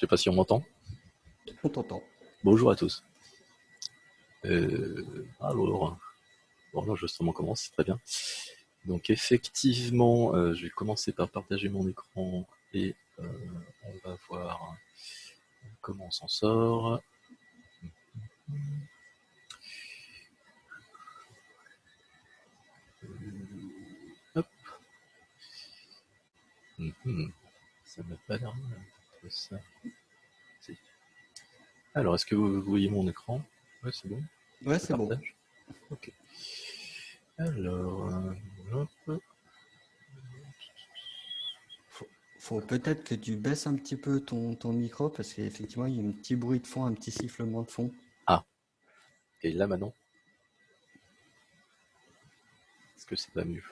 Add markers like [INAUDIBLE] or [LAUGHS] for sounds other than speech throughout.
Je sais pas si on m'entend. On t'entend. Bonjour à tous. Euh, alors, bon, l'enregistrement commence, c'est très bien. Donc effectivement, euh, je vais commencer par partager mon écran et euh, on va voir comment on s'en sort. Hop. Mhm. Ça m'a pas l'air ça. Alors, est-ce que vous voyez mon écran? Ouais, c'est bon. Ouais, c'est bon. Ok. Alors, euh, hop. Faut, peut-être que tu baisses un petit peu ton, ton micro parce qu'effectivement, il y a un petit bruit de fond, un petit sifflement de fond. Ah. Et là maintenant? Est-ce que c'est pas mieux?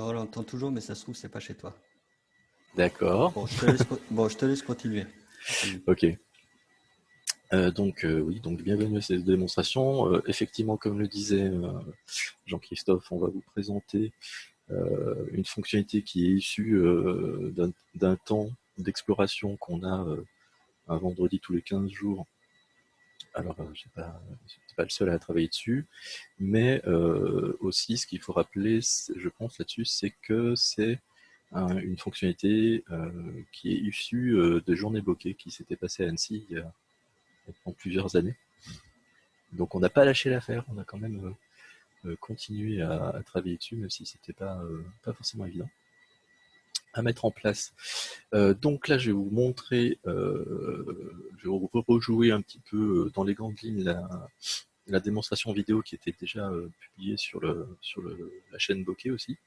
Non, on l'entend toujours, mais ça se trouve, c'est pas chez toi. D'accord. [LAUGHS] Bon, je te laisse, continuer. ok. Euh, donc euh, oui, donc bienvenue à cette démonstration. Euh, effectivement, comme le disait Jean-Christophe, on va vous présenter une fonctionnalité qui est issue d'un temps d'exploration qu'on a un vendredi tous les 15 jours. Alors, je n'étais pas, pas, le seul à travailler dessus, mais aussi ce qu'il faut rappeler, je pense là-dessus, c'est que c'est une fonctionnalité euh, qui est issue euh, de journées bokeh qui s'était passée à Annecy il y a plusieurs années. Donc on n'a pas lâché l'affaire, on a quand même euh, continué à, travailler dessus, même si c'était pas, pas forcément évident à mettre en place. donc là, je vais vous montrer, je vais rejouer un petit peu dans les grandes lignes la, la démonstration vidéo qui était déjà publiée sur, le, sur le, la chaîne Bokeh aussi.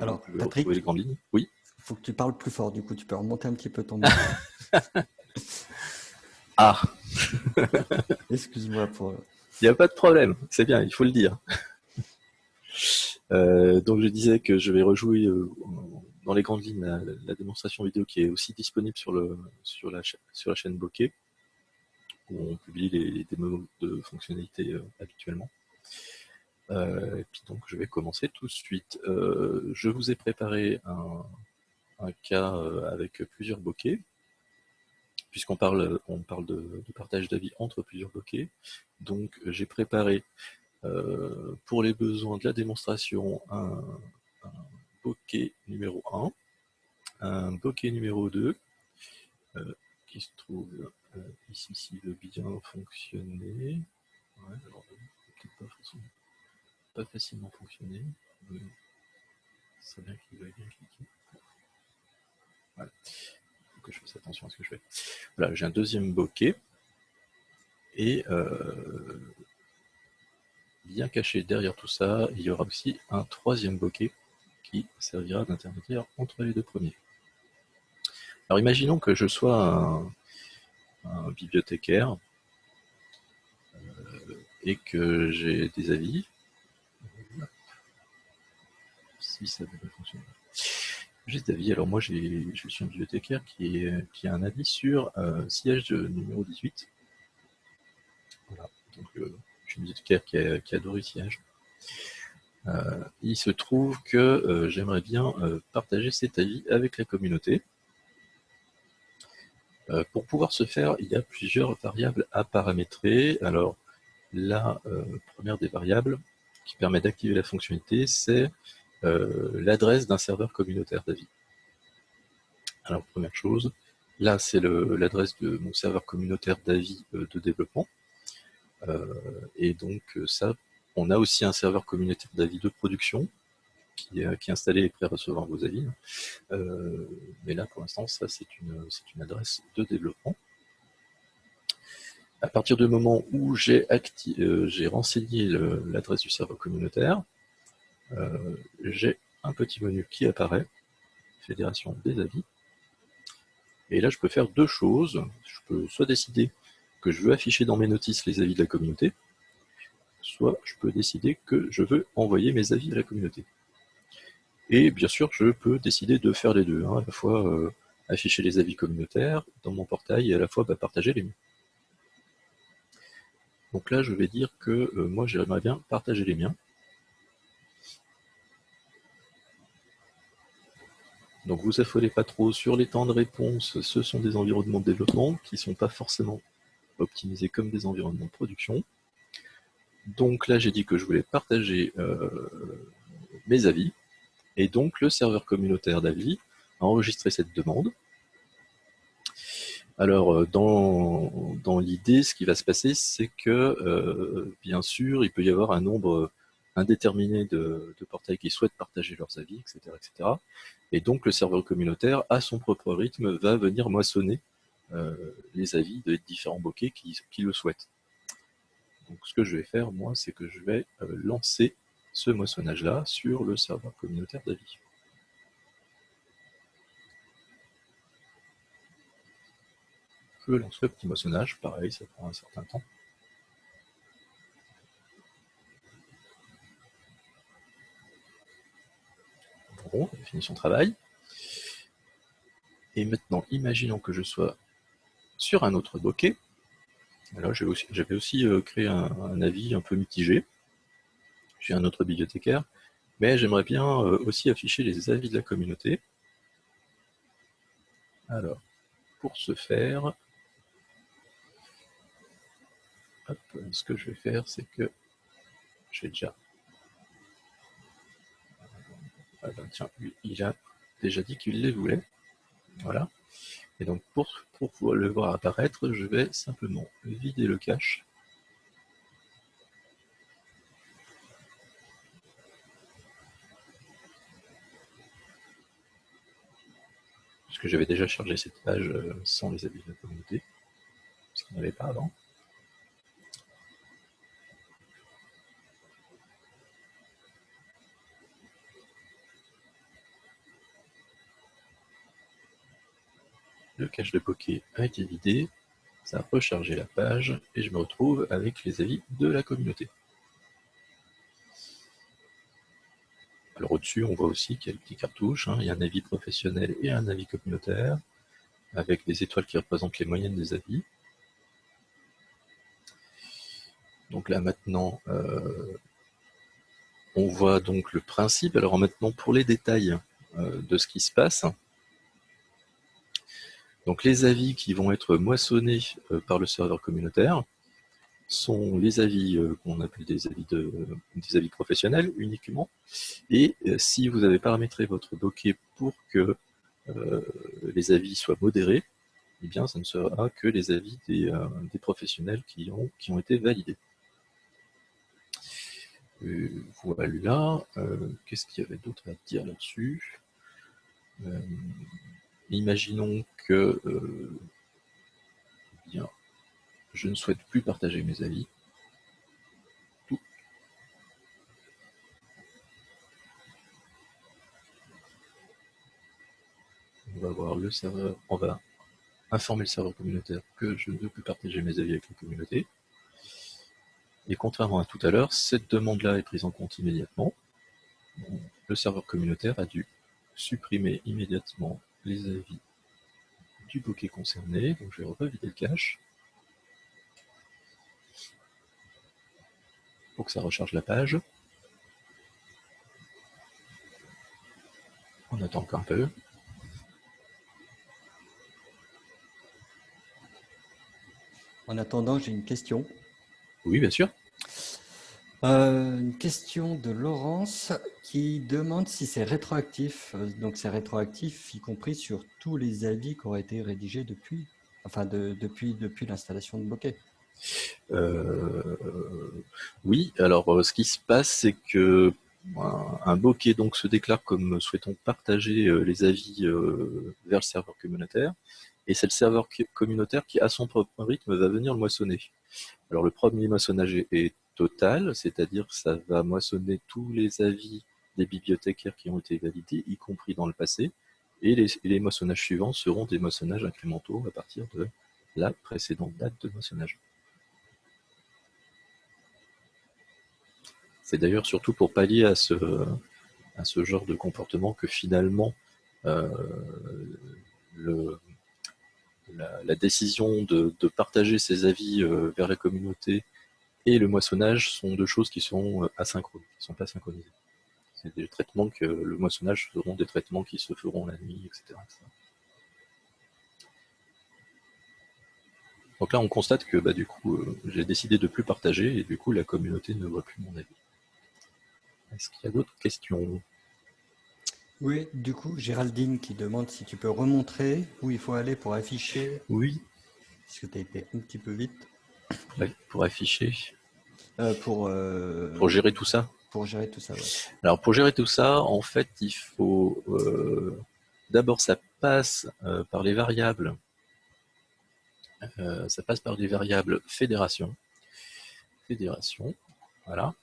Alors, Patrick, les grandes lignes. Oui. Il faut que tu parles plus fort, du coup, tu peux remonter un petit peu ton [LAUGHS] ah [LAUGHS] Excuse-moi pour. Il n'y a pas de problème, c'est bien, il faut le dire. Euh, donc je disais que je vais rejouer euh, dans les grandes lignes la, démonstration vidéo qui est aussi disponible sur, le, sur, la, sur la chaîne Bokeh, où on publie les, démos de fonctionnalités euh, habituellement. Euh, puis donc je vais commencer tout de suite. Euh, je vous ai préparé un, cas avec plusieurs bokeh, puisqu'on parle, on parle de, partage d'avis entre plusieurs bokeh. Donc j'ai préparé pour les besoins de la démonstration un, bokeh numéro 1, un bokeh numéro 2, qui se trouve ici s'il veut bien fonctionner. Ouais, alors, pas pas facilement fonctionner. C'est bien qu'il va bien cliquer. Voilà. Il faut que je fasse attention à ce que je fais. Voilà, j'ai un deuxième bokeh. Et euh, bien caché derrière tout ça, il y aura aussi un troisième bokeh qui servira d'intermédiaire entre les deux premiers. Alors imaginons que je sois un, bibliothécaire euh, et que j'ai des avis ça devrait fonctionner. Juste d'avis, alors moi je suis un bibliothécaire qui, qui a un avis sur euh, siège numéro 18. Voilà, donc euh, je suis un bibliothécaire qui, qui adore le siège. Euh, il se trouve que j'aimerais bien partager cet avis avec la communauté. pour pouvoir se faire, il y a plusieurs variables à paramétrer. Alors, la première des variables qui permet d'activer la fonctionnalité, c'est euh, l'adresse d'un serveur communautaire d'avis. Alors, première chose, là, c'est l'adresse de mon serveur communautaire d'avis euh, de développement. Euh, et donc, ça, on a aussi un serveur communautaire d'avis de production qui est, qui est, installé et prêt à recevoir vos avis. mais là, pour l'instant, ça, c'est une, adresse de développement. À partir du moment où j'ai renseigné l'adresse du serveur communautaire, euh, j'ai un petit menu qui apparaît, fédération des avis. Et là, je peux faire deux choses. Je peux soit décider que je veux afficher dans mes notices les avis de la communauté, soit je peux décider que je veux envoyer mes avis à la communauté. Et bien sûr, je peux décider de faire les deux, hein, à la fois euh, afficher les avis communautaires dans mon portail et à la fois bah, partager les miens. Donc là, je vais dire que euh, moi, j'aimerais bien partager les miens. Donc vous affolez pas trop sur les temps de réponse, ce sont des environnements de développement qui ne sont pas forcément optimisés comme des environnements de production. Donc là j'ai dit que je voulais partager euh, mes avis, et donc le serveur communautaire d'avis a enregistré cette demande. Alors, euh, dans, l'idée, ce qui va se passer, c'est que, euh, bien sûr, il peut y avoir un nombre indéterminé de, portails qui souhaitent partager leurs avis, etc., etc. Et donc, le serveur communautaire, à son propre rythme, va venir moissonner les avis des différents bokeh qui, le souhaitent. Donc, ce que je vais faire, moi, c'est que je vais lancer ce moissonnage-là sur le serveur communautaire d'avis. Je lance le petit moissonnage, pareil, ça prend un certain temps. Bon, il a fini son travail. Et maintenant, imaginons que je sois sur un autre bokeh. Alors, j'avais aussi, euh, créé un, avis un peu mitigé. J'ai un autre bibliothécaire, mais j'aimerais bien euh, aussi afficher les avis de la communauté. Alors, pour ce faire, ce que je vais faire, c'est que j'ai déjà... Ah ben, tiens, il a déjà dit qu'il les voulait. Voilà. Et donc, pour, pour le voir apparaître, je vais simplement vider le cache. Puisque j'avais déjà chargé cette page euh, sans les habits de la communauté, ce qu'il n'y avait pas avant. Le cache de Poké a été vidé, ça a rechargé la page et je me retrouve avec les avis de la communauté. Alors au-dessus, on voit aussi qu'il y a le petit cartouche, hein. il y a un avis professionnel et un avis communautaire, avec des étoiles qui représentent les moyennes des avis. Donc là maintenant, euh, on voit donc le principe. Alors maintenant, pour les détails euh, de ce qui se passe, donc les avis qui vont être moissonnés euh, par le serveur communautaire sont les avis euh, qu'on appelle des avis, professionnels uniquement. Et euh, si vous avez paramétré votre bokeh pour que les avis soient modérés, eh bien ça ne sera que les avis des, professionnels qui ont été validés. voilà, qu'est-ce qu'il y avait d'autre à dire là-dessus? Imaginons que euh, bien, je ne souhaite plus partager mes avis. On va voir le serveur, on va informer le serveur communautaire que je ne plus partager mes avis avec la communauté. Et contrairement à tout à l'heure, cette demande-là est prise en compte immédiatement. Le serveur communautaire a dû supprimer immédiatement les avis du bokeh concerné. Donc je vais revider le cache. Pour que ça recharge la page. On attend encore un peu. En attendant, j'ai une question. Oui, bien sûr. Euh, une question de Laurence qui demande si c'est rétroactif. Euh, donc c'est rétroactif, y compris sur tous les avis qui auraient été rédigés depuis, enfin depuis, depuis l'installation de Bokeh. Euh, oui, alors ce qui se passe, c'est que un, bokeh donc se déclare comme souhaitant partager les avis vers le serveur communautaire, et c'est le serveur communautaire qui, à son propre rythme, va venir le moissonner. Alors le premier moissonnage est total, c'est-à-dire que ça va moissonner tous les avis des bibliothécaires qui ont été validés, y compris dans le passé, et les, moissonnages suivants seront des moissonnages incrémentaux à partir de la précédente date de moissonnage. C'est d'ailleurs surtout pour pallier à ce, genre de comportement que finalement euh, la, décision de, partager ses avis euh, vers la communauté et le moissonnage sont deux choses qui sont euh, asynchrones, qui ne sont pas synchronisées. C'est des traitements que le moissonnage seront des traitements qui se feront la nuit, etc. Donc là, on constate que bah, du coup, euh, j'ai décidé de plus partager et du coup, la communauté ne voit plus mon avis. Est-ce qu'il y a d'autres questions? Oui, du coup, Géraldine qui demande si tu peux remontrer où il faut aller pour afficher. Oui. Parce que tu as été un petit peu vite. Pour afficher. Euh, pour, euh, pour gérer tout ça Pour gérer tout ça, oui. Alors, pour gérer tout ça, en fait, il faut... D'abord, ça passe par les variables euh, ça passe par des variables fédération. Fédération, voilà.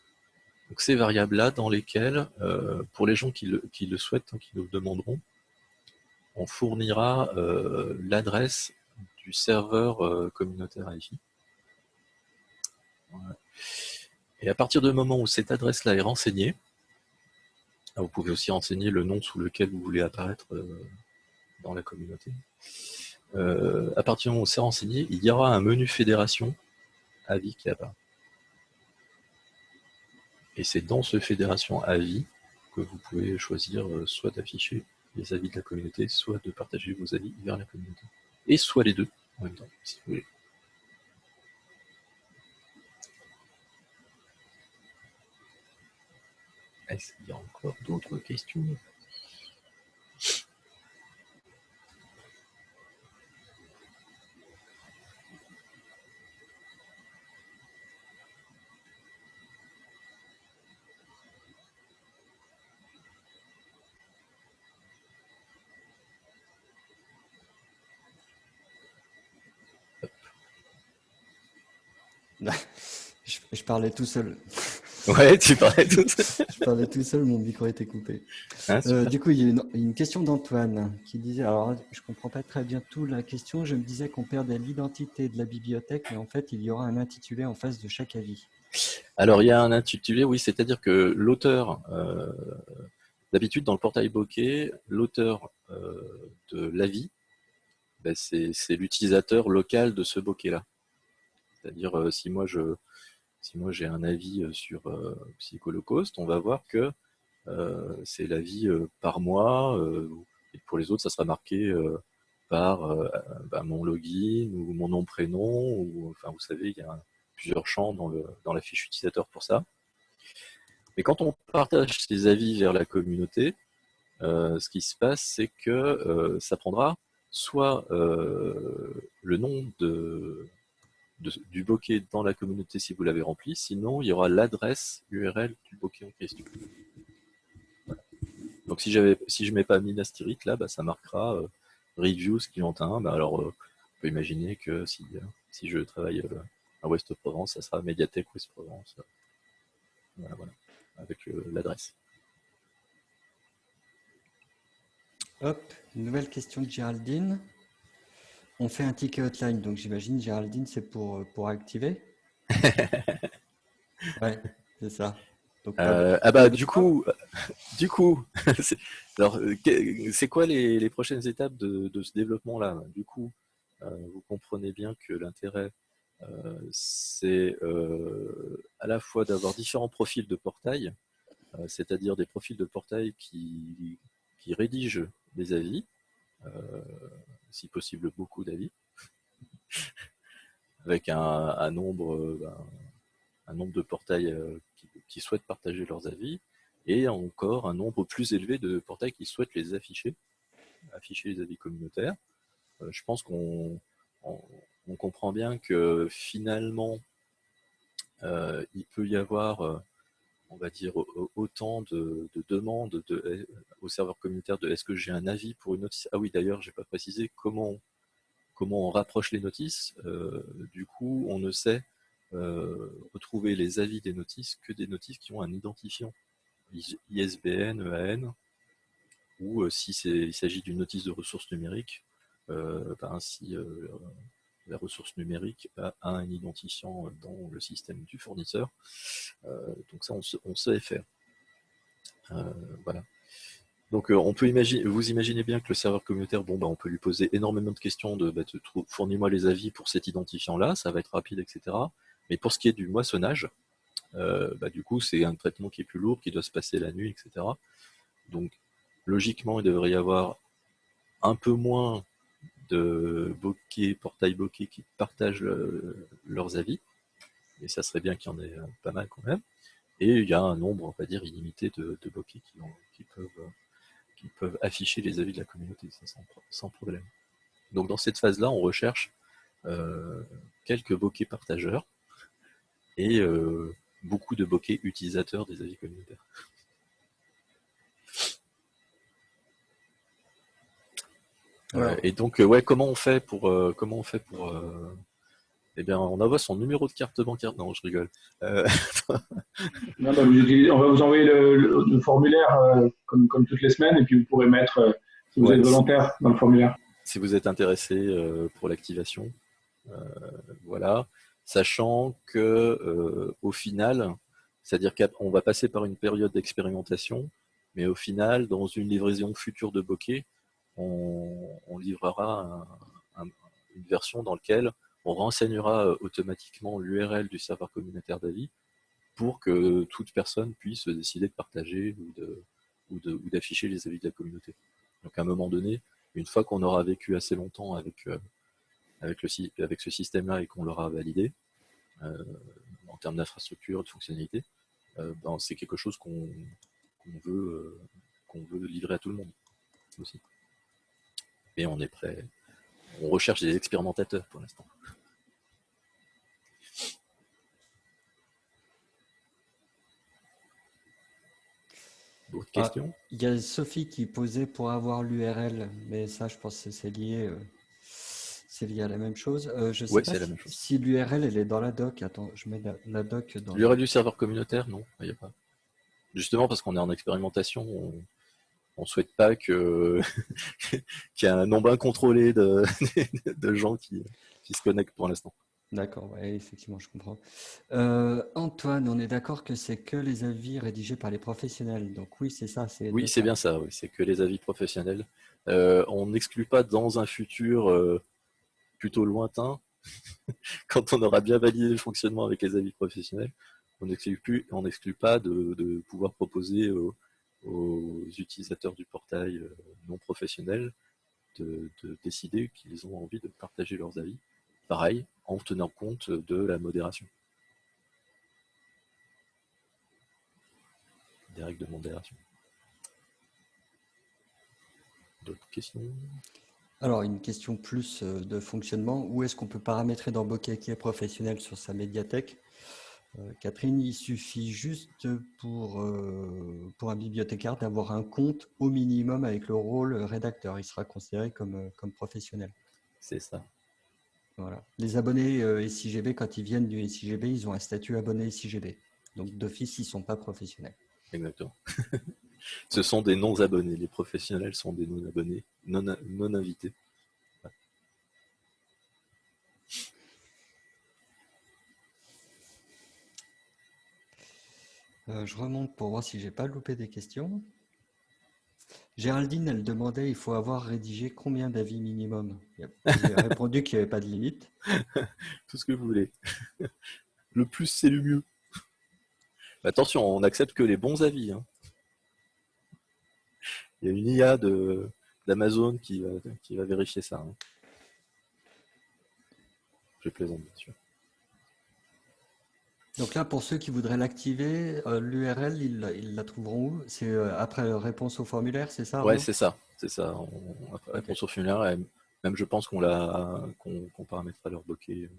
Donc ces variables-là dans lesquelles, euh, pour les gens qui le, qui le souhaitent, hein, qui nous le demanderont, on fournira euh, l'adresse du serveur communautaire IFI. Et à partir du moment où cette adresse-là est renseignée, vous pouvez aussi renseigner le nom sous lequel vous voulez apparaître dans la communauté. Euh, à partir du moment où c'est renseigné, il y aura un menu fédération avis qui apparaît. Et c'est dans ce fédération avis que vous pouvez choisir euh, soit d'afficher les avis de la communauté, soit de partager vos avis vers la communauté. Et soit les deux en même temps, si vous voulez. Est-ce qu'il y a encore d'autres questions? [LAUGHS] Je, parlais tout seul. Ouais, tu parlais tout seul. je parlais tout seul, mon micro était coupé. Ah, euh, du coup, il y a une, question d'Antoine qui disait, alors je ne comprends pas très bien tout la question, je me disais qu'on perdait l'identité de la bibliothèque, mais en fait, il y aura un intitulé en face de chaque avis. Alors, il y a un intitulé, oui, c'est-à-dire que l'auteur, euh, d'habitude dans le portail bokeh, l'auteur euh, de l'avis, ben, c'est l'utilisateur local de ce bokeh-là. C'est-à-dire, si moi je si moi j'ai un avis euh, sur euh, Psycholocauste, on va voir que c'est l'avis par mois, et pour les autres, ça sera marqué par bah, mon login ou mon nom prénom enfin vous savez il y a plusieurs champs dans la fiche utilisateur pour ça. Mais quand on partage ces avis vers la communauté ce qui se passe c'est que ça prendra soit le nom de du bokeh dans la communauté si vous l'avez rempli, sinon il y aura l'adresse URL du bokeh en question. Donc si, si je ne mets pas Minas Tirith, là, bah, ça marquera euh, Reviews Clientin. Bah, alors euh, on peut imaginer que si, euh, si je travaille à Ouest Provence, ça sera Médiathèque Ouest Provence. Voilà, voilà, avec l'adresse. Hop, nouvelle question de Géraldine. On fait un ticket hotline, donc j'imagine, Géraldine, c'est pour, euh, pour activer [LAUGHS] Ouais, c'est ça. Euh, ah bah [LAUGHS] du coup, du [LAUGHS] coup, alors c'est quoi les, prochaines étapes de, ce développement-là? Du coup, euh, vous comprenez bien que l'intérêt, c'est à la fois d'avoir différents profils de portail, c'est-à-dire des profils de portail qui, qui rédigent des avis, si possible beaucoup d'avis, avec un, nombre, ben, un nombre de portails euh, qui, souhaitent partager leurs avis, et encore un nombre plus élevé de portails qui souhaitent les afficher, afficher les avis communautaires. Euh, je pense qu'on on, comprend bien que finalement, euh, il peut y avoir on va dire, autant de, demandes de, au serveur communautaire de est-ce que j'ai un avis pour une notice? Ah oui, d'ailleurs, je n'ai pas précisé comment, comment on rapproche les notices. Euh, du coup, on ne sait euh, retrouver les avis des notices que des notices qui ont un identifiant ISBN, EAN, ou euh, si il s'agit d'une notice de ressources numériques, ben, la ressource numérique a, un identifiant dans le système du fournisseur. Euh, donc ça, on, sait faire. Euh, voilà. Donc euh, on peut imaginer, vous imaginez bien que le serveur communautaire, bon bah on peut lui poser énormément de questions de bah, fournis-moi les avis pour cet identifiant là, ça va être rapide, etc. Mais pour ce qui est du moissonnage, bah, du coup, c'est un traitement qui est plus lourd, qui doit se passer la nuit, etc. Donc, logiquement, il devrait y avoir un peu moins de bokeh, portail bokeh qui partagent leurs avis. Et ça serait bien qu'il y en ait pas mal quand même. Et il y a un nombre, on va dire, illimité de, bokeh qui, peuvent, qui peuvent afficher les avis de la communauté, sans, problème. Donc dans cette phase-là, on recherche euh, quelques bokeh partageurs et euh, beaucoup de bokeh utilisateurs des avis communautaires. Euh, et donc, ouais, comment on fait pour, comment on fait pour eh bien, on envoie son numéro de carte bancaire. Non, je rigole. Euh, [LAUGHS] non, on va vous envoyer le, formulaire euh, comme, toutes les semaines, et puis vous pourrez mettre, euh, si vous êtes volontaire, dans le formulaire. Si vous êtes intéressé pour l'activation, voilà. Sachant que au final, c'est-à-dire qu'on va passer par une période d'expérimentation, mais au final, dans une livraison future de bokeh, on, livrera une version dans laquelle on renseignera euh, automatiquement l'URL du serveur communautaire d'avis pour que toute personne puisse décider de partager ou d'afficher les avis de la communauté. Donc à un moment donné, une fois qu'on aura vécu assez longtemps avec, euh, ce système-là et qu'on l'aura validé, euh, en termes d'infrastructure, de fonctionnalité, ben, c'est quelque chose qu'on veut, veut livrer à tout le monde aussi. Et on est prêt, on recherche des expérimentateurs pour l'instant. Ah, il y a Sophie qui posait pour avoir l'URL, mais ça, je pense que c'est lié, euh, c'est lié à la même chose. Euh, je sais pas si, l'URL elle est dans la doc. Attends, je mets la, doc dans. L'URL du serveur communautaire, non, il n'y a pas. Justement parce qu'on est en expérimentation, on ne souhaite pas que [LAUGHS] qu'il y ait un nombre incontrôlé de, [LAUGHS] de gens qui, qui se connectent pour l'instant. D'accord, ouais, effectivement, je comprends. Euh, Antoine, on est d'accord que c'est que les avis rédigés par les professionnels. Donc oui, c'est ça. Oui, c'est bien ça. Oui, c'est que les avis professionnels. Euh, on n'exclut pas dans un futur euh, plutôt lointain, [LAUGHS] quand on aura bien validé le fonctionnement avec les avis professionnels, on n'exclut plus, on n'exclut pas de, pouvoir proposer aux, utilisateurs du portail non professionnel de décider qu'ils ont envie de partager leurs avis pareil, en tenant compte de la modération. Des règles de modération. D'autres questions? Alors, une question plus euh, de fonctionnement. Où est-ce qu'on peut paramétrer dans Bokeh qui est professionnel sur sa médiathèque? euh, Catherine, il suffit juste pour, euh, pour un bibliothécaire d'avoir un compte au minimum avec le rôle rédacteur. Il sera considéré comme, comme professionnel. C'est ça. Les abonnés euh, SIGB, quand ils viennent du SIGB, ils ont un statut abonné SIGB. Donc d'office, ils ne sont pas professionnels. Exactement. [LAUGHS] Ce sont des non-abonnés. Les professionnels sont des non-abonnés, non-invités. Euh, je remonte pour voir si j'ai pas loupé des questions. Géraldine, elle demandait, il faut avoir rédigé combien d'avis minimum? J'ai [LAUGHS] répondu qu'il n'y avait pas de limite. [LAUGHS] Tout ce que vous voulez. [LAUGHS] Le plus, c'est le mieux. Attention, on n'accepte que les bons avis. Hein. Il y a une IA d'Amazon qui va, qui va vérifier ça. Hein. Je plaisante, bien sûr. Donc là, pour ceux qui voudraient l'activer, euh, l'URL, ils, la trouveront où? C'est euh, après réponse au formulaire, c'est ça Oui, c'est ça. C'est ça. après réponse au formulaire, même je pense qu'on qu'on paramétrera leur bokeh.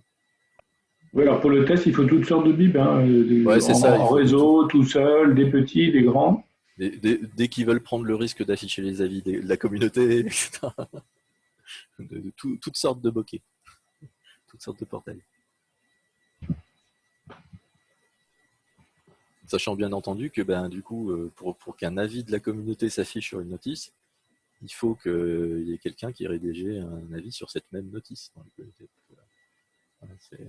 Oui, alors pour le test, il faut toutes sortes de bibs. Hein, ouais, c'est ça. En réseau, tout seul, des petits, des grands. Dès, qu'ils veulent prendre le risque d'afficher les avis de la communauté, [LAUGHS] etc. De, toutes sortes de bokeh. Toutes sortes de portails. Sachant bien entendu que ben, du coup, euh, pour, qu'un avis de la communauté s'affiche sur une notice, il faut qu'il y ait quelqu'un qui ait rédigé un avis sur cette même notice dans la communauté. Euh,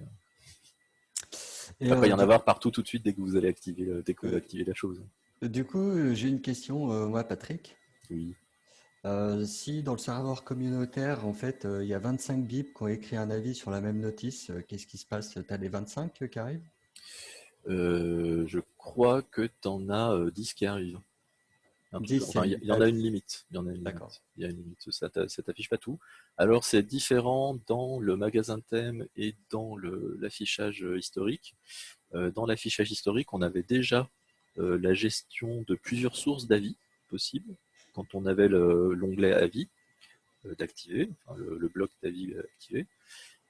il va y en avoir partout tout de suite dès que vous allez activer, dès que vous activez la chose. Du coup, j'ai une question, moi, Patrick. Oui. si dans le serveur communautaire, en fait, il y a 25 bips qui ont écrit un avis sur la même notice, qu'est-ce qui se passe? Tu as les 25 qui arrivent? Je crois que tu en as 10 qui arrivent. il y, en a une limite. Il y en a une limite. Il y a une limite. Ça t'affiche pas tout. Alors c'est différent dans le magasin thème et dans l'affichage historique. dans l'affichage historique, on avait déjà la gestion de plusieurs sources d'avis possibles quand on avait l'onglet avis d'activer, le, bloc d'avis activé.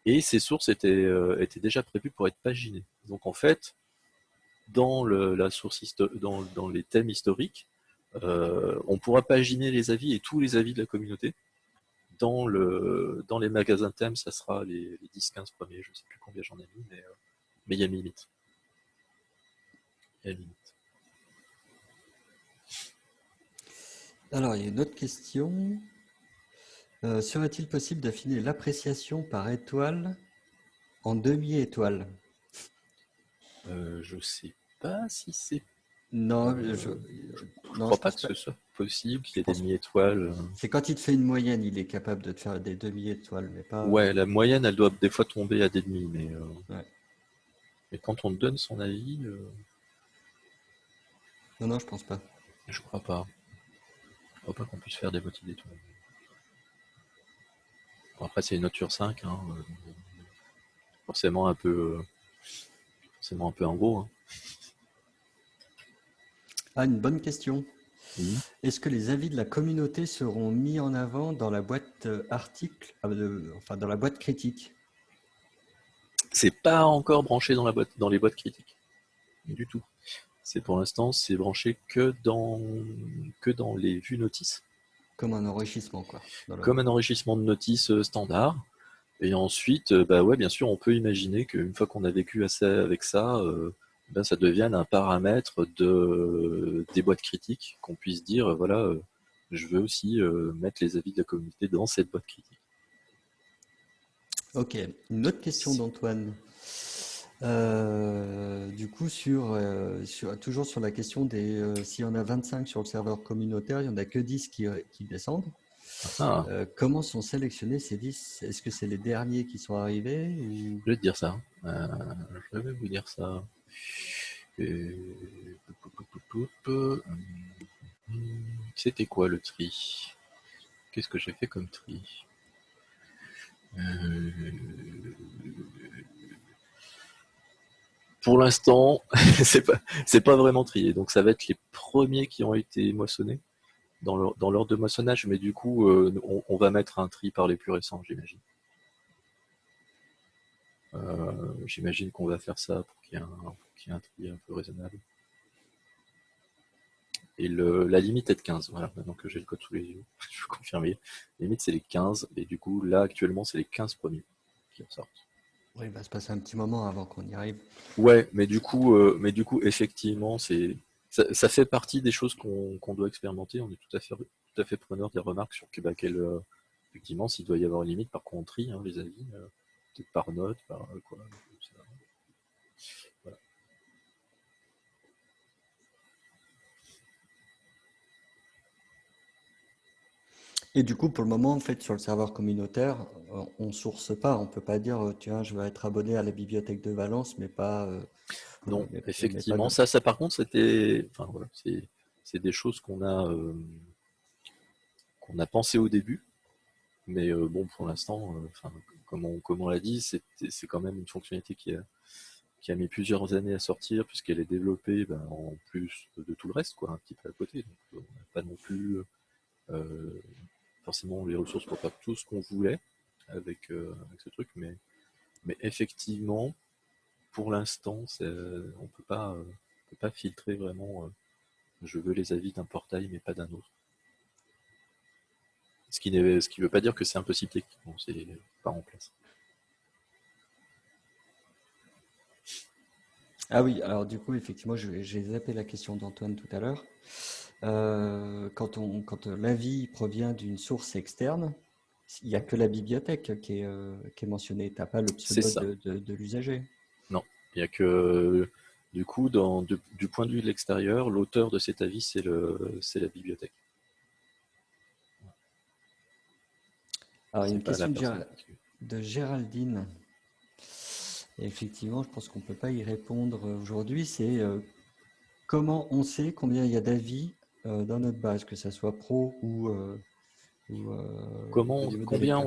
Et ces sources étaient, euh, étaient déjà prévues pour être paginées. Donc en fait, dans, la source dans, les thèmes historiques, euh, on pourra paginer les avis et tous les avis de la communauté. Dans, le, dans les magasins thèmes, ça sera les, 10-15 premiers, je ne sais plus combien j'en ai mis, mais, euh, mais il y a une limite. Il y a une limite. Alors, il y a une autre question. Euh, serait-il possible d'affiner l'appréciation par étoile en demi-étoile? Euh, Je ne sais pas si c'est... Non, euh, je ne crois pas que ce soit possible qu'il y ait des demi-étoiles. C'est quand il te fait une moyenne, il est capable de te faire des demi-étoiles, mais pas... Ouais, la moyenne, elle doit des fois tomber à des demi, mais... Mais quand on donne son avis... Non, non, je pense pas. Je crois pas. Je crois pas qu'on puisse faire des motifs d'étoiles après, c'est une note sur 5. Hein, euh, forcément un peu, forcément un peu en gros. Hein. Ah, une bonne question. Est-ce que les avis de la communauté seront mis en avant dans la boîte euh, article, euh, enfin dans la boîte critique? C'est pas encore branché dans la boîte, dans les boîtes critiques, du tout. C'est pour l'instant, c'est branché que dans que dans les vues notices. Comme un enrichissement, quoi. Comme un enrichissement de notice euh, standard. Et ensuite, euh, bah ouais, bien sûr, on peut imaginer qu'une fois qu'on a vécu assez avec ça, euh, ben ça devienne un paramètre de, des boîtes critiques, qu'on puisse dire, voilà, je veux aussi mettre les avis de la communauté dans cette boîte critique. Ok, une autre question d'Antoine. Euh, du coup, sur, euh, sur, toujours sur la question des euh, s'il y en a 25 sur le serveur communautaire, il n'y en a que 10 qui, qui descendent. Ah. comment sont sélectionnés ces 10 Est-ce que c'est les derniers qui sont arrivés Je vais te dire ça. je vais vous dire ça. C'était quoi le tri? Qu'est-ce que j'ai fait comme tri? Pour l'instant, [LAUGHS] c'est pas, pas vraiment trié. Donc ça va être les premiers qui ont été moissonnés dans l'ordre de moissonnage, mais du coup, euh, on, va mettre un tri par les plus récents, j'imagine. Euh, j'imagine qu'on va faire ça pour qu'il y, ait un tri un peu raisonnable. Et la limite est de 15. Voilà, maintenant que j'ai le code sous les yeux, [LAUGHS] je peux confirmer. La limite, c'est les 15. Et du coup, là, actuellement, c'est les 15 premiers qui ressortent. Oui, il va se passer un petit moment avant qu'on y arrive. Ouais, mais du coup, euh, mais du coup effectivement, c'est ça, fait partie des choses qu'on doit expérimenter. On est tout à fait, tout à fait preneur des remarques sur que, bah, euh, effectivement, s'il doit y avoir une limite, par contre, hein, les avis, euh, peut-être par note, par quoi. Et du coup, pour le moment, en fait, sur le serveur communautaire, euh, on ne source pas. On ne peut pas dire, euh, tiens, je vais être abonné à la bibliothèque de Valence, mais pas. Euh, non, effectivement. ça, ça, par contre, c'était. Enfin, voilà, c'est des choses qu'on a, qu'on a pensé au début. Mais bon, pour l'instant, comme on, comme on l'a dit, c'est quand même une fonctionnalité qui a, qui a mis plusieurs années à sortir, puisqu'elle est développée ben, en plus de tout le reste, quoi, un petit peu à côté. Donc, on n'a pas non plus forcément les ressources pour faire tout ce qu'on voulait avec, euh, ce truc, mais, mais effectivement, pour l'instant, on peut pas, euh, peut pas filtrer vraiment. Euh, je veux les avis d'un portail, mais pas d'un autre. Ce qui ne veut pas dire que c'est impossible techniquement, c'est pas en place. Ah oui, alors du coup, effectivement, j'ai zappé la question d'Antoine tout à l'heure. Euh, quand, on, quand l'avis provient d'une source externe, il n'y a que la bibliothèque qui est, euh, qui est mentionnée. Tu n'as pas le pseudo de, l'usager. Non, il n'y a que. Du coup, dans, du point de vue de l'extérieur, l'auteur de cet avis, c'est, le, c'est la bibliothèque. Alors, il y a une question de, Géraldine. effectivement, je pense qu'on ne peut pas y répondre aujourd'hui. C'est comment on sait combien il y a d'avis dans notre base, que ce soit pro ou... comment, combien,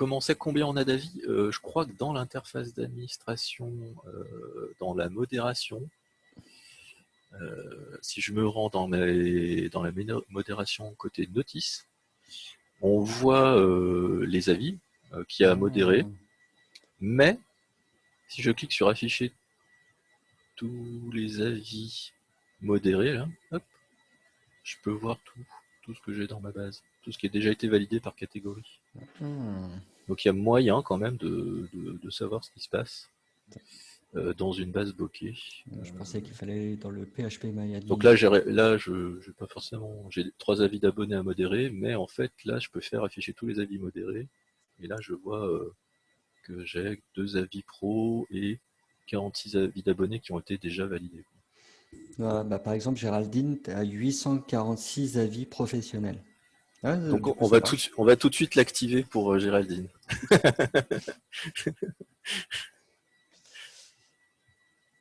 Comment on sait combien on a d'avis? Euh, Je crois que dans l'interface d'administration, euh, dans la modération, euh, si je me rends dans, dans la modération côté notice, on voit les avis qui a modéré, ah. mais si je clique sur afficher tous les avis modérés, là, je peux voir tout, tout ce que j'ai dans ma base, tout ce qui a déjà été validé par catégorie. Hmm. Donc il y a moyen quand même de, savoir ce qui se passe euh, dans une base bloquée. Je pensais qu'il fallait dans le PHP MyAdmin. Donc là, là je n'ai pas forcément, j'ai trois avis d'abonnés à modérer, mais en fait là, je peux faire afficher tous les avis modérés. Et là, je vois euh, que j'ai deux avis pro et 46 avis d'abonnés qui ont été déjà validés. Bah, par exemple, Géraldine, tu as 846 avis professionnels. Donc on va, tout, on va tout de suite l'activer pour euh, Géraldine. [LAUGHS]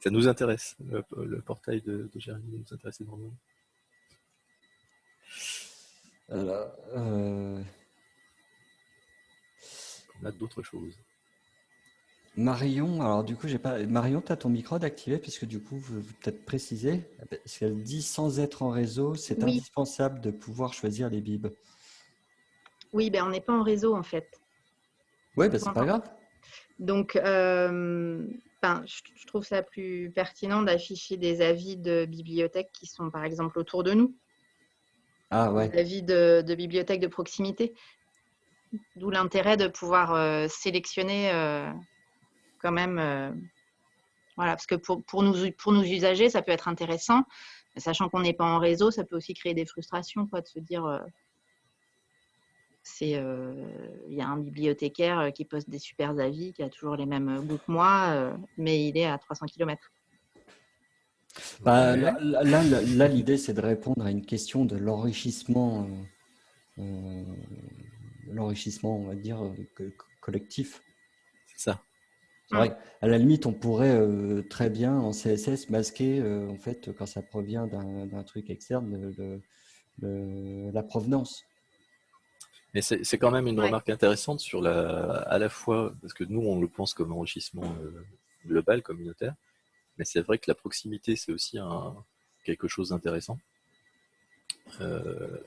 Ça nous intéresse, le, portail de, Géraldine nous intéresse énormément. Alors, euh, On a d'autres choses. Marion, alors du coup, j'ai pas. Marion, tu as ton micro d'activer, puisque du coup, vous peut-être préciser, parce qu'elle dit sans être en réseau, c'est indispensable de pouvoir choisir les bibs. Oui, ben on n'est pas en réseau en fait. Oui, ben c'est pas grave. Donc, euh, je, trouve ça plus pertinent d'afficher des avis de bibliothèques qui sont par exemple autour de nous. Ah ouais. Des avis de, de bibliothèques de proximité. D'où l'intérêt de pouvoir euh, sélectionner euh, quand même. voilà, parce que pour, pour, nous, pour nous usagers, ça peut être intéressant. Sachant qu'on n'est pas en réseau, ça peut aussi créer des frustrations, quoi, de se dire c'est euh, il y a un bibliothécaire euh, qui poste des super avis, qui a toujours les mêmes goûts que moi, euh, mais il est à 300 km. Bah, là, l'idée, c'est de répondre à une question de l'enrichissement, l'enrichissement, on va dire, collectif. C'est ça. Vrai, à la limite, on pourrait très bien en CSS masquer, en fait, quand ça provient d'un truc externe, la provenance. Mais c'est quand même une remarque intéressante sur la, à la fois, parce que nous, on le pense comme enrichissement euh, global, communautaire, mais c'est vrai que la proximité, c'est aussi un, quelque chose d'intéressant euh,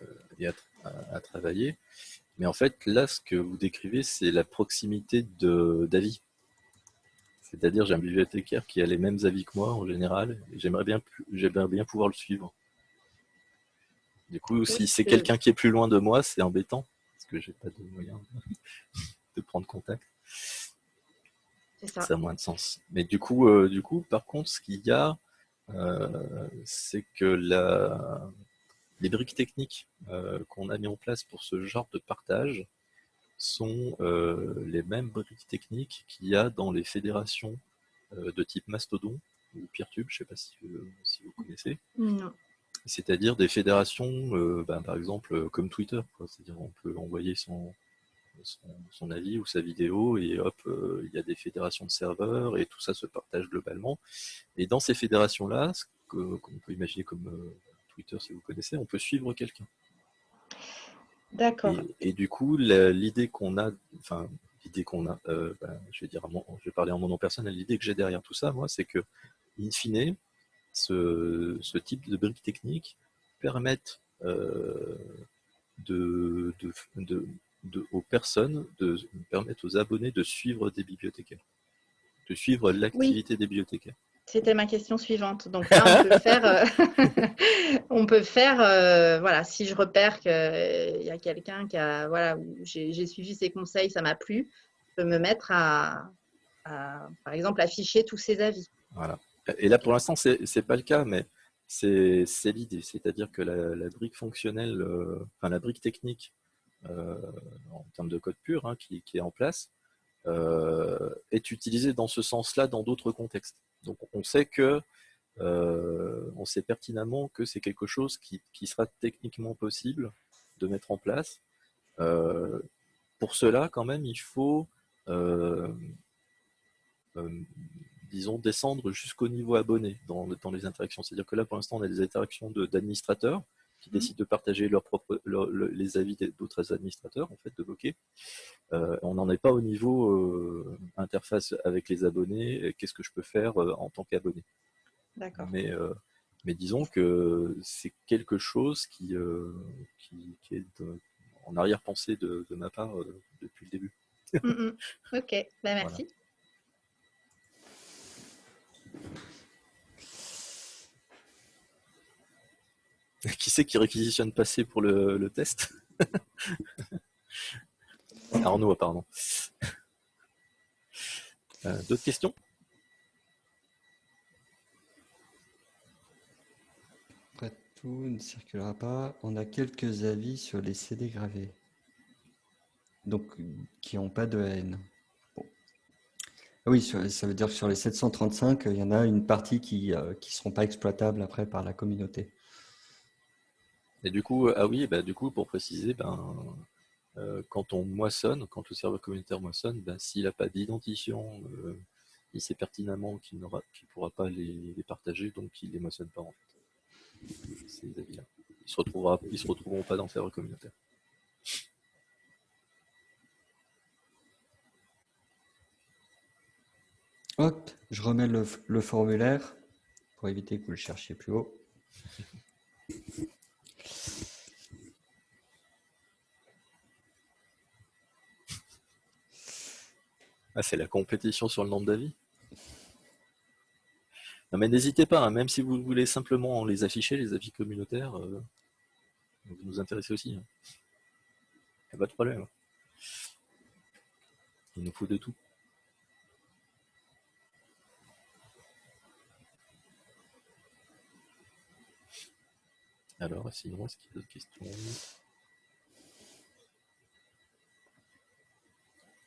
et à, travailler. Mais en fait, là, ce que vous décrivez, c'est la proximité d'avis. C'est-à-dire, j'ai un bibliothécaire qui a les mêmes avis que moi en général, et j'aimerais bien, bien pouvoir le suivre. Du coup, si c'est quelqu'un qui est plus loin de moi, c'est embêtant que j'ai pas de moyen de, [LAUGHS] prendre contact. Ça. a moins de sens. Mais du coup, euh, du coup, par contre, ce qu'il y a, euh, c'est que la, les briques techniques euh, qu'on a mis en place pour ce genre de partage sont les mêmes briques techniques qu'il y a dans les fédérations de type Mastodon ou Peertube, je ne sais pas si, si vous connaissez. Non c'est-à-dire des fédérations, euh, ben, par exemple, euh, comme Twitter. C'est-à-dire on peut envoyer son, son, avis ou sa vidéo et hop, euh, il y a des fédérations de serveurs et tout ça se partage globalement. Et dans ces fédérations-là, ce qu'on peut imaginer comme Twitter si vous connaissez, on peut suivre quelqu'un. D'accord. Et, du coup, l'idée qu'on a, enfin, l'idée qu'on a, ben, je vais dire, je vais parler en mon nom personnel, l'idée que j'ai derrière tout ça, moi, c'est que, in fine, ce, type de briques techniques permettent euh, de, aux personnes, de permettre aux abonnés de suivre des bibliothécaires, de suivre l'activité des bibliothécaires. C'était ma question suivante. Donc là, on peut faire, euh, [LAUGHS] euh, voilà, si je repère qu'il y a quelqu'un qui a, voilà, j'ai suivi ses conseils, ça m'a plu, je peux me mettre à, par exemple, afficher tous ses avis. Voilà. Et là, pour l'instant, ce n'est pas le cas, mais c'est l'idée. C'est-à-dire que la, brique fonctionnelle, euh, enfin la brique technique, euh, en termes de code pur, hein, qui, est en place, euh, est utilisée dans ce sens-là dans d'autres contextes. Donc on sait que on sait pertinemment que c'est quelque chose qui, qui, sera techniquement possible de mettre en place. pour cela, quand même, il faut disons, descendre jusqu'au niveau abonné dans, dans les interactions. C'est-à-dire que là, pour l'instant, on a des interactions d'administrateurs qui mmh. décident de partager leur propre, les avis d'autres administrateurs, en fait, de bloquer. Euh, on n'en est pas au niveau euh, interface avec les abonnés, qu'est-ce que je peux faire euh, en tant qu'abonné. D'accord. Mais, mais disons que c'est quelque chose qui, qui, est en arrière-pensée de, ma part depuis le début. Mmh, mmh. Ok, bah, [LAUGHS] merci. [LAUGHS] Qui c'est qui réquisitionne passé pour le, test [LAUGHS] Arnaud, pardon. Euh, d'autres questions? Après tout ne circulera pas. On a quelques avis sur les CD gravés. Donc, qui n'ont pas de haine. Oui, ça veut dire que sur les 735, il y en a une partie qui ne euh, seront pas exploitables après par la communauté. Et du coup, ah oui, bah, du coup, pour préciser, ben, euh, quand on moissonne, quand le serveur communautaire moissonne, ben, s'il n'a pas d'identifiant, euh, il sait pertinemment qu'il ne pourra pas les, partager, donc il ne les moissonne pas en fait. Ces avis-là. Ils se se retrouveront pas dans le serveur communautaire. Hop, je remets le formulaire pour éviter que vous le cherchiez plus haut. Ah, c'est la compétition sur le nombre d'avis. Non mais n'hésitez pas, hein, même si vous voulez simplement les afficher, les avis communautaires, euh, vous nous intéressez aussi. Il hein. n'y a pas de problème. Il nous faut de tout. Alors, sinon, est-ce qu'il y a d'autres questions?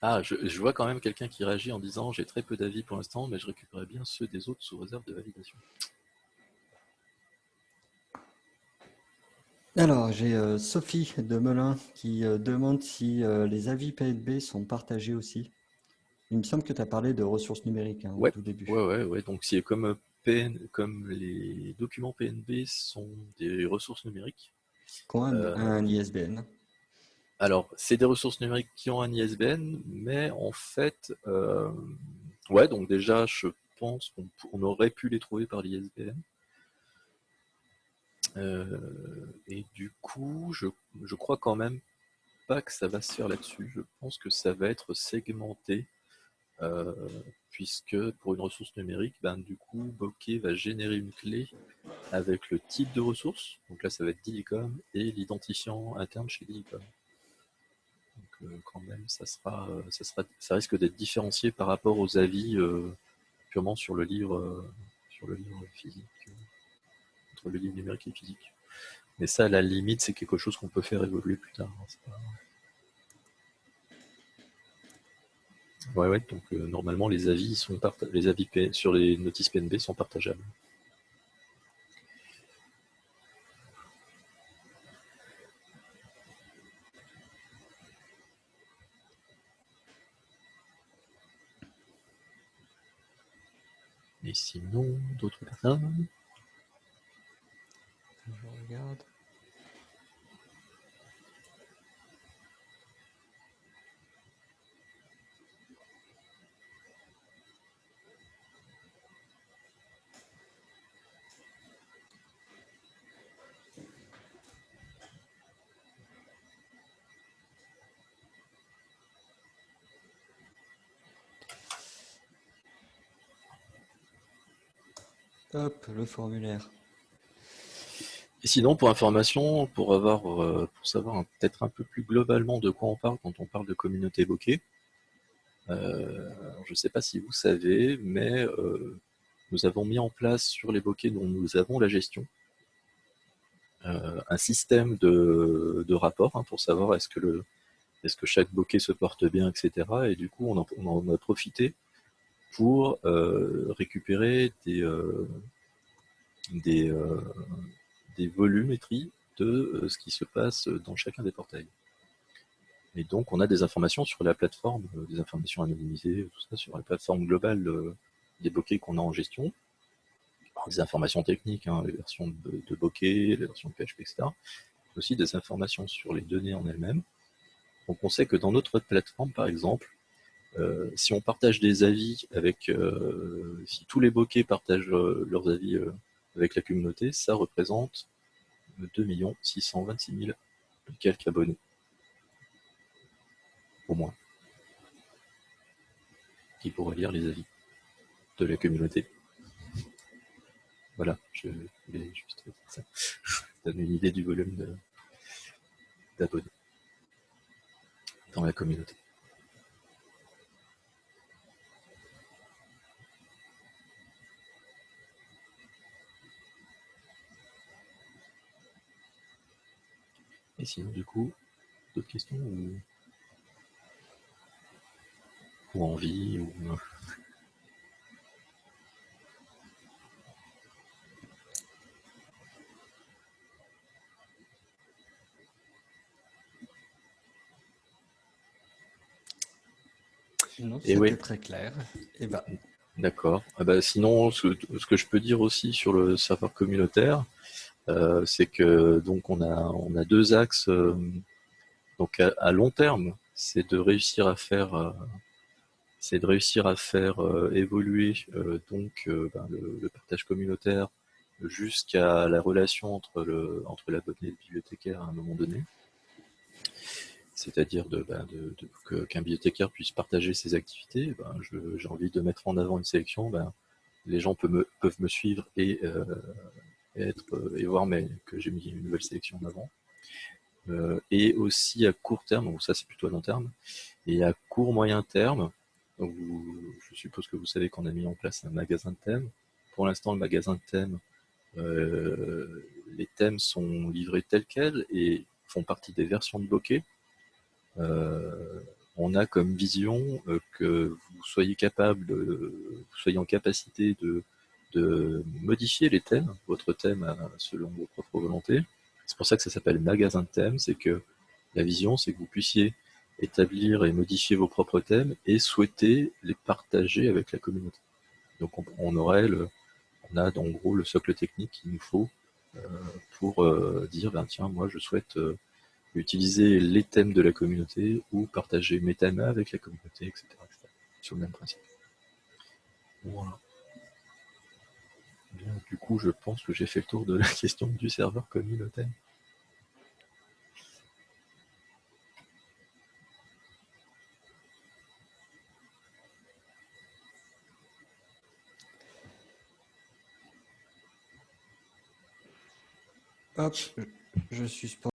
Ah, je, vois quand même quelqu'un qui réagit en disant j'ai très peu d'avis pour l'instant, mais je récupérerai bien ceux des autres sous réserve de validation. Alors, j'ai euh, Sophie de Melun qui euh, demande si euh, les avis PNB sont partagés aussi. Il me semble que tu as parlé de ressources numériques hein, au tout début. Ouais, ouais, ouais. Donc, c'est comme, PN, comme les documents PNB sont des ressources numériques. Qui un ISBN. Alors, c'est des ressources numériques qui ont un ISBN, mais en fait, euh, ouais, donc déjà, je pense qu'on aurait pu les trouver par l'ISBN. Euh, et du coup, je, je crois quand même pas que ça va se faire là-dessus. Je pense que ça va être segmenté, euh, puisque pour une ressource numérique, ben, du coup, Bokeh va générer une clé avec le type de ressource. Donc là, ça va être DICOM et l'identifiant interne chez DICOM. Euh, quand même, ça, sera, euh, ça, sera, ça risque d'être différencié par rapport aux avis euh, purement sur le livre, sur le livre physique, entre le livre numérique et physique. Mais ça, à la limite, c'est quelque chose qu'on peut faire évoluer plus tard. Hein, ouais, ouais, donc normalement les avis sont les avis sur les notices PNB sont partageables. Et sinon, d'autres personnes Je regarde. Hop, le formulaire. Et sinon, pour information, pour avoir, euh, pour savoir peut-être un peu plus globalement de quoi on parle quand on parle de communauté évoquée, euh, je ne sais pas si vous savez, mais euh, nous avons mis en place sur les bokeh dont nous avons la gestion un système de, rapport hein, pour savoir est-ce que, est que chaque bokeh se porte bien, etc. Et du coup, on en a profité pour euh, récupérer des, euh, euh, des volumétries de ce qui se passe dans chacun des portails. Et donc, on a des informations sur la plateforme, des informations anonymisées, tout ça, sur la plateforme globale des bokeh qu'on a en gestion. des informations techniques, hein, les versions de, de bokeh, les versions de PHP, etc. Aussi des informations sur les données en elles-mêmes. Donc, on sait que dans notre plateforme, par exemple, euh, si on partage des avis avec, si tous les bokeh partagent leurs avis avec la communauté, ça représente 2 626 000 quelques abonnés au moins, qui pourrait lire les avis de la communauté. Voilà, je voulais juste dire ça. donne une idée du volume d'abonnés dans la communauté. Et sinon, du coup, d'autres questions ou envie ou Non, c'était très clair. Et eh ben. D'accord. Ah bah, sinon, ce, que je peux dire aussi sur le serveur communautaire, c'est que donc on a on a deux axes. Euh, donc à, long terme, c'est de réussir à faire euh, c'est de réussir à faire euh, évoluer euh, donc euh, ben, le, partage communautaire jusqu'à la relation entre le entre l'abonné et le bibliothécaire à un moment donné. C'est-à-dire de, ben, qu'un bibliothécaire puisse partager ses activités. Ben, j'ai envie de mettre en avant une sélection. les gens peuvent me, peuvent me suivre et, être, et voir mais, que j'ai mis une nouvelle sélection en avant. et aussi à court terme, ça c'est plutôt à long terme, et à court moyen terme, je suppose que vous savez qu'on a mis en place un magasin de thèmes. Pour l'instant, le magasin de thèmes, euh, les thèmes sont livrés tels quels et font partie des versions de bokeh. Euh, on a comme vision euh, que vous soyez capable, vous soyez en capacité de, de modifier les thèmes, votre thème selon vos propres volontés. C'est pour ça que ça s'appelle magasin de thèmes, c'est que la vision, c'est que vous puissiez établir et modifier vos propres thèmes et souhaiter les partager avec la communauté. Donc on, aurait le, on a en gros le socle technique qu'il nous faut euh, pour euh, dire ben tiens moi je souhaite euh, utiliser les thèmes de la communauté ou partager mes thèmes avec la communauté, etc. sur le même principe. Voilà. Du coup, je pense que j'ai fait le tour de la [LAUGHS] question du serveur communautaire. Hop, je suspends.